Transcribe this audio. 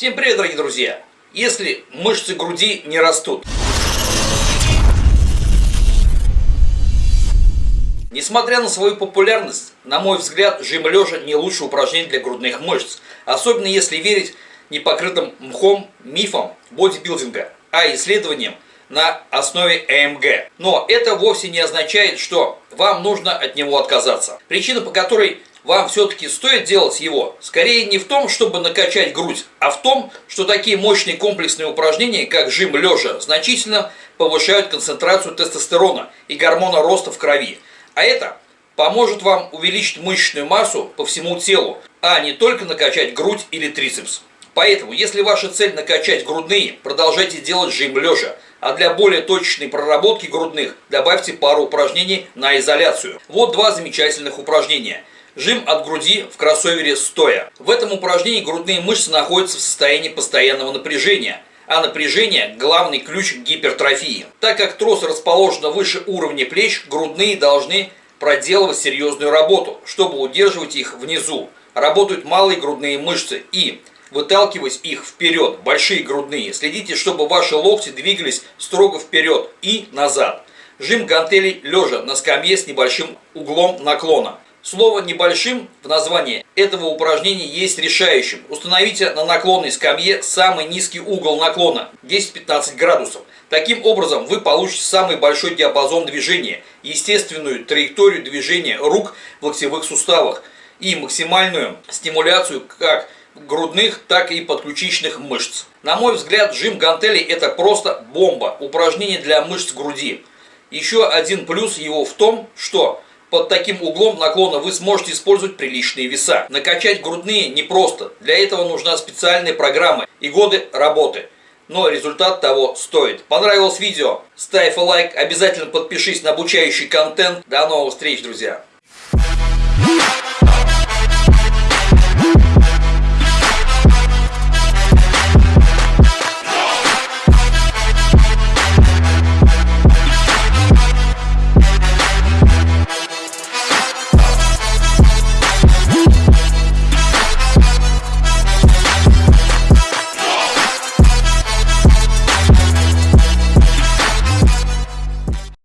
Всем привет, дорогие друзья! Если мышцы груди не растут, Несмотря на свою популярность, на мой взгляд, жим лежа не лучшее упражнение для грудных мышц, особенно если верить непокрытым мхом мифам бодибилдинга, а исследованиям на основе ЭМГ. Но это вовсе не означает, что вам нужно от него отказаться. Причина, по которой вам все-таки стоит делать его, скорее не в том, чтобы накачать грудь, а в том, что такие мощные комплексные упражнения, как жим лежа, значительно повышают концентрацию тестостерона и гормона роста в крови. А это поможет вам увеличить мышечную массу по всему телу, а не только накачать грудь или трицепс. Поэтому, если ваша цель накачать грудные, продолжайте делать жим лежа. А для более точечной проработки грудных добавьте пару упражнений на изоляцию. Вот два замечательных упражнения – Жим от груди в кроссовере стоя. В этом упражнении грудные мышцы находятся в состоянии постоянного напряжения, а напряжение – главный ключ к гипертрофии. Так как трос расположен выше уровня плеч, грудные должны проделывать серьезную работу, чтобы удерживать их внизу. Работают малые грудные мышцы и выталкивать их вперед, большие грудные. Следите, чтобы ваши локти двигались строго вперед и назад. Жим гантелей лежа на скамье с небольшим углом наклона. Слово «небольшим» в названии этого упражнения есть решающим. Установите на наклонной скамье самый низкий угол наклона 10-15 градусов. Таким образом вы получите самый большой диапазон движения, естественную траекторию движения рук в локтевых суставах и максимальную стимуляцию как грудных, так и подключичных мышц. На мой взгляд, жим гантелей это просто бомба, упражнение для мышц груди. Еще один плюс его в том, что под таким углом наклона вы сможете использовать приличные веса. Накачать грудные непросто. Для этого нужна специальная программа и годы работы. Но результат того стоит. Понравилось видео? Ставь лайк, обязательно подпишись на обучающий контент. До новых встреч, друзья!